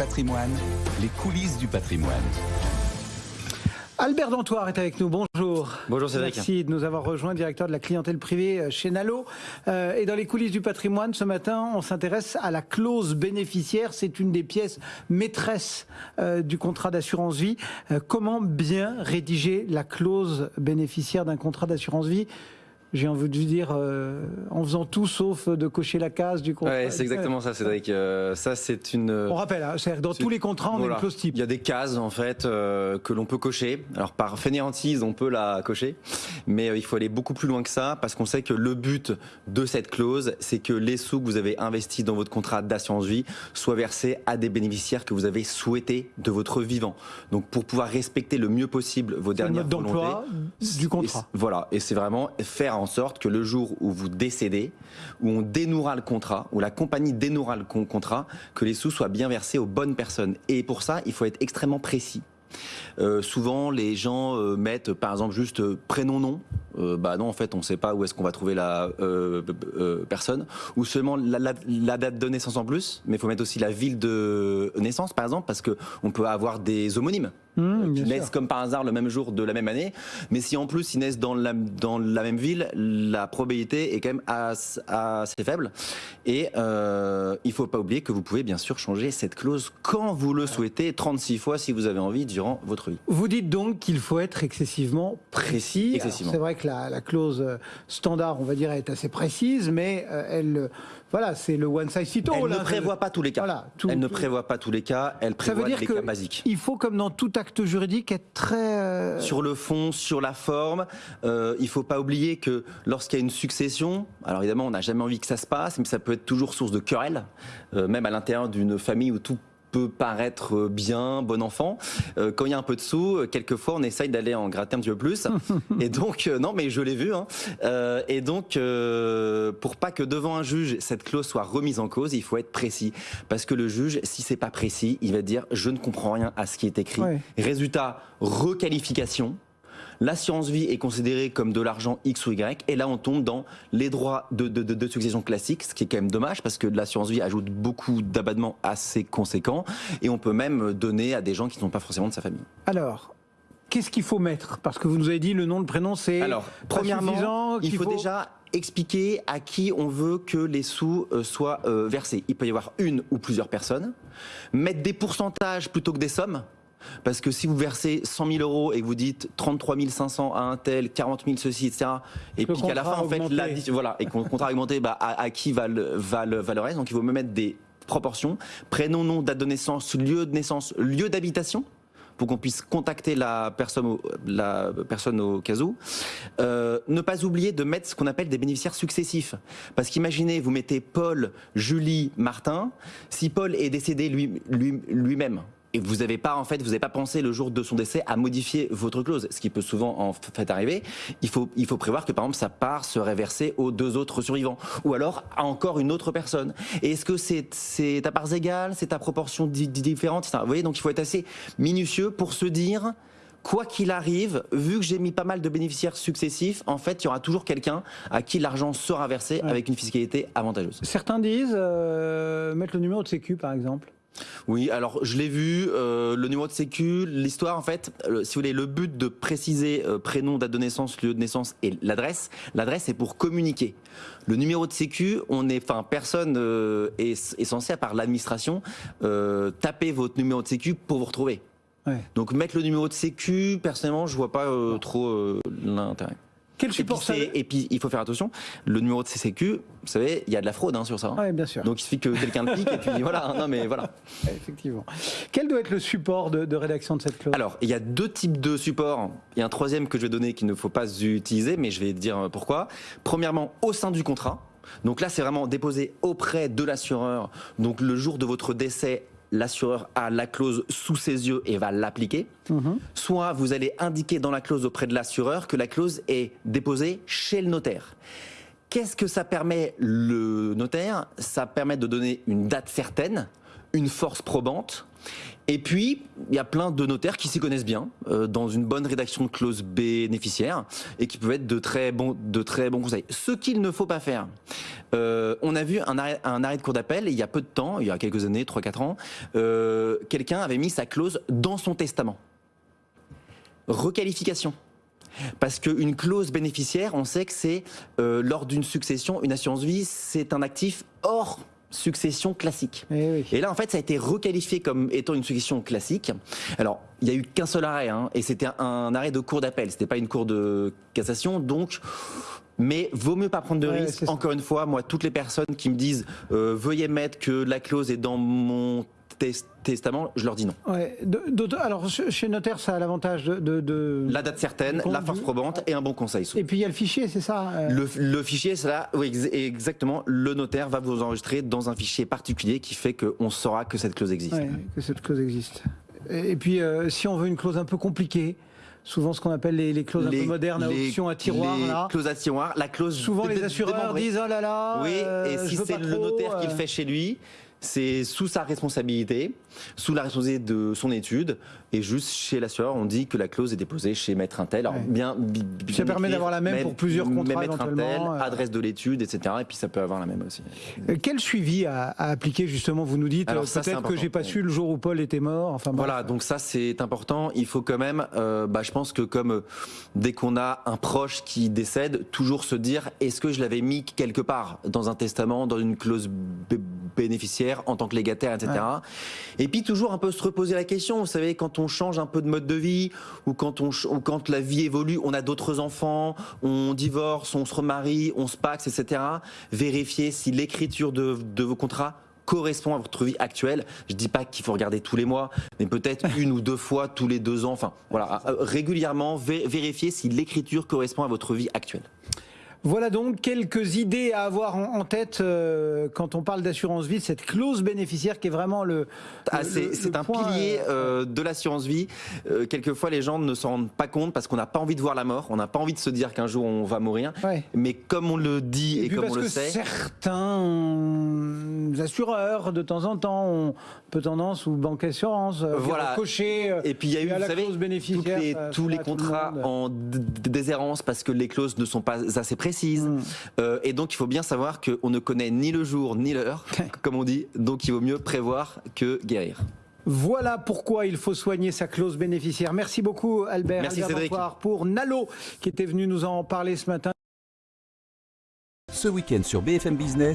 patrimoine, les coulisses du patrimoine. Albert Dantoir est avec nous, bonjour. Bonjour Cédric. Merci de nous avoir rejoint, directeur de la clientèle privée euh, chez Nalo. Euh, et dans les coulisses du patrimoine, ce matin, on s'intéresse à la clause bénéficiaire. C'est une des pièces maîtresses euh, du contrat d'assurance vie. comment bien rédiger la clause bénéficiaire d'un contrat d'assurance vie j'ai envie de dire, euh, en faisant tout sauf de cocher la case du contrat. Ouais, c'est exactement ça, Cédric. Euh, ça, c'est une. On rappelle, hein, dans tous les contrats, on a une clause type. Il y a des cases en fait euh, que l'on peut cocher. Alors par fainéantise, on peut la cocher, mais il faut aller beaucoup plus loin que ça parce qu'on sait que le but de cette clause, c'est que les sous que vous avez investis dans votre contrat d'assurance vie soient versés à des bénéficiaires que vous avez souhaités de votre vivant. Donc pour pouvoir respecter le mieux possible vos dernières volontés. d'emploi du contrat. Voilà, et c'est vraiment faire en sorte que le jour où vous décédez, où on dénouera le contrat, où la compagnie dénouera le contrat, que les sous soient bien versés aux bonnes personnes. Et pour ça, il faut être extrêmement précis. Euh, souvent, les gens euh, mettent par exemple juste euh, prénom-nom. bah non, en fait, on ne sait pas où est-ce qu'on va trouver la personne. Ou seulement la, date de naissance en plus. Mais il faut mettre aussi la ville de naissance, par exemple, parce qu'on peut avoir des homonymes. Mmh, qui naissent comme par hasard le même jour de la même année. Mais si en plus ils naissent dans la, dans la même ville, la probabilité est quand même assez, faible. Et euh, il ne faut pas oublier que vous pouvez bien sûr changer cette clause quand vous le souhaitez, 36 fois si vous avez envie durant votre vie. Vous dites donc qu'il faut être excessivement précis. C'est vrai que la, la, clause standard, on va dire, est assez précise, mais euh, elle voilà, c'est le one size fit all. Elle ne prévoit pas tous les cas. elle ne prévoit pas tous les cas. Elle prévoit les cas basiques. Il faut, comme dans tout juridique, être très euh, sur le fond, sur la forme. Euh, il faut pas oublier que lorsqu'il y a une succession, alors évidemment, on n'a jamais envie que ça se passe, mais ça peut être toujours source de querelle, euh, même à l'intérieur d'une famille où tout peut paraître bien, bon enfant. Euh, quand il y a un peu de sous, euh, quelquefois on essaye d'aller en gratter un petit peu plus. et donc, euh, non, mais je l'ai vu. Hein. et donc, pour pas que devant un juge cette clause soit remise en cause, il faut être précis, parce que le juge, si c'est pas précis, il va dire je ne comprends rien à ce qui est écrit. Résultat, requalification l'assurance vie est considérée comme de l'argent X ou Y, et là on tombe dans les droits de, succession classiques, ce qui est quand même dommage parce que l'assurance vie ajoute beaucoup d'abattements assez conséquents, et on peut même donner à des gens qui ne sont pas forcément de sa famille. Alors, qu'est-ce qu'il faut mettre? Parce que vous nous avez dit le nom, le prénom, c'est. Alors, premièrement, il faut, déjà expliquer à qui on veut que les sous euh, soient euh, versés. Il peut y avoir une ou plusieurs personnes. Mettre des pourcentages plutôt que des sommes. Parce que si vous versez 100 000 euros et que vous dites 33 500 à un tel, 40 000 ceci, etc., et puis qu'à la fin, en fait, voilà, et qu'on contrat augmenté, bah, à, qui va le, va, le, reste Donc il faut me mettre des proportions. Prénom, nom, date de naissance, lieu de naissance, lieu d'habitation pour qu'on puisse contacter la personne au, la personne au cas où. Euh, ne pas oublier de mettre ce qu'on appelle des bénéficiaires successifs. Parce qu'imaginez, vous mettez Paul, Julie, Martin. Si Paul est décédé lui-même, lui, lui même et vous n'avez pas en fait, vous n'avez pas pensé le jour de son décès à modifier votre clause, ce qui peut souvent en fait arriver. Il faut, il faut prévoir que par exemple sa part serait versée aux deux autres survivants, ou alors à encore une autre personne. Et est-ce que c'est c'est à parts égales, c'est à proportions différentes Vous voyez, donc il faut être assez minutieux pour se dire quoi qu'il arrive, vu que j'ai mis pas mal de bénéficiaires successifs, en fait, il y aura toujours quelqu'un à qui l'argent sera versé avec une fiscalité avantageuse. Certains disent euh, mettre le numéro de sécu, par exemple. Oui, alors je l'ai vu, euh, le numéro de sécu, l'histoire en fait, euh, si vous voulez, le but de préciser euh, prénom, date de naissance, lieu de naissance et l'adresse, l'adresse est pour communiquer. Le numéro de sécu, on est, enfin personne est, censé, à part l'administration, taper votre numéro de sécu pour vous retrouver. Donc mettre le numéro de sécu, personnellement, je vois pas trop l'intérêt. Quel support et puis, il faut faire attention, le numéro de CCQ, vous savez, il y a de la fraude hein, sur ça. Hein. Oui, bien sûr. Donc il suffit que quelqu'un le pique et puis voilà. Hein, non, mais voilà. Effectivement. Quel doit être le support de, rédaction de cette clause? Alors, il y a deux types de supports. Il y a un troisième que je vais donner qu'il ne faut pas utiliser, mais je vais dire pourquoi. Premièrement, au sein du contrat. Donc là, c'est vraiment déposé auprès de l'assureur. Donc le jour de votre décès, l'assureur a la clause sous ses yeux et va l'appliquer. Mhm. Soit vous allez indiquer dans la clause auprès de l'assureur que la clause est déposée chez le notaire. Qu'est-ce que ça permet le notaire? Ça permet de donner une date certaine, une force probante. Et puis, il y a plein de notaires qui s'y connaissent bien euh, dans une bonne rédaction de clause bénéficiaire et qui peuvent être de très bons, de très bons conseils. Ce qu'il ne faut pas faire, euh, on a vu un arrêt, de cour d'appel il y a peu de temps, il y a quelques années, 3-4 ans, euh, quelqu'un avait mis sa clause dans son testament. Requalification. Parce qu'une clause bénéficiaire, on sait que c'est lors d'une succession, une assurance vie, c'est un actif hors succession classique. Eh et, là, en fait, ça a été requalifié comme étant une succession classique. Alors, il n'y a eu qu'un seul arrêt, hein, et c'était un arrêt de cour d'appel, c'était pas une cour de cassation, donc... Mais vaut mieux pas prendre de risques. Encore une fois, moi, toutes les personnes qui me disent euh, veuillez mettre que la clause est dans mon testament, je leur dis non. Ouais. alors, chez notaire, ça a l'avantage de, La date certaine, la force probante et un bon conseil. Et puis il y a le fichier, c'est ça euh le, fichier, c'est là, oui, exactement. Le notaire va vous enregistrer dans un fichier particulier qui fait qu'on saura que cette clause existe. que cette clause existe. Et, puis, euh, si on veut une clause un peu compliquée, souvent ce qu'on appelle les, clauses un peu modernes à option à tiroir. Les clauses à tiroir, la clause. Souvent les assureurs disent oh là là. Oui, et si c'est le notaire qui le fait chez lui, c'est sous sa responsabilité, sous la responsabilité de son étude, et juste chez l'assureur, on dit que la clause est déposée chez maître Intel. Alors bien, ça permet d'avoir la même pour plusieurs contrats maître Intel, euh. adresse de l'étude, etc. Et puis ça peut avoir la même aussi. Euh, quel suivi à, appliquer justement Vous nous dites peut-être que j'ai pas su le jour où Paul était mort. Enfin voilà, donc ça c'est important. Il faut quand même, euh, bah, je pense que comme dès qu'on a un proche qui décède, toujours se dire est-ce que je l'avais mis quelque part dans un testament, dans une clause bénéficiaire en tant que légataire, etc. Et puis toujours un peu se reposer la question. Vous savez, quand on change un peu de mode de vie ou quand, on, quand la vie évolue, on a d'autres enfants, on divorce, on se remarie, on se paxe, etc. Vérifiez si l'écriture de, de vos contrats correspond à votre vie actuelle. Je dis pas qu'il faut regarder tous les mois, mais peut-être une ou deux fois tous les deux ans. Enfin, voilà, euh, régulièrement, vérifiez si l'écriture correspond à votre vie actuelle. Voilà donc quelques idées à avoir en, tête euh, quand on parle d'assurance vie, cette clause bénéficiaire qui est vraiment le. Ah, c'est un pilier euh, euh, de l'assurance vie. quelquefois, les gens ne s'en rendent pas compte parce qu'on n'a pas envie de voir la mort, on n'a pas envie de se dire qu'un jour on va mourir. Mais comme on le dit et, comme on le sait. Certains assureurs, de temps en temps, ont peu tendance ou banque assurance, voilà. cocher. et puis il y a eu, vous savez, les, tous les contrats en déshérence parce que les clauses ne sont pas assez précises Mm. Euh, et donc, il faut bien savoir qu'on ne connaît ni le jour ni l'heure, comme on dit. Donc, il vaut mieux prévoir que guérir. Voilà pourquoi il faut soigner sa clause bénéficiaire. Merci beaucoup, Albert. Merci, Cédric. Pour Nalo, qui était venu nous en parler ce matin. Ce week-end sur BFM Business,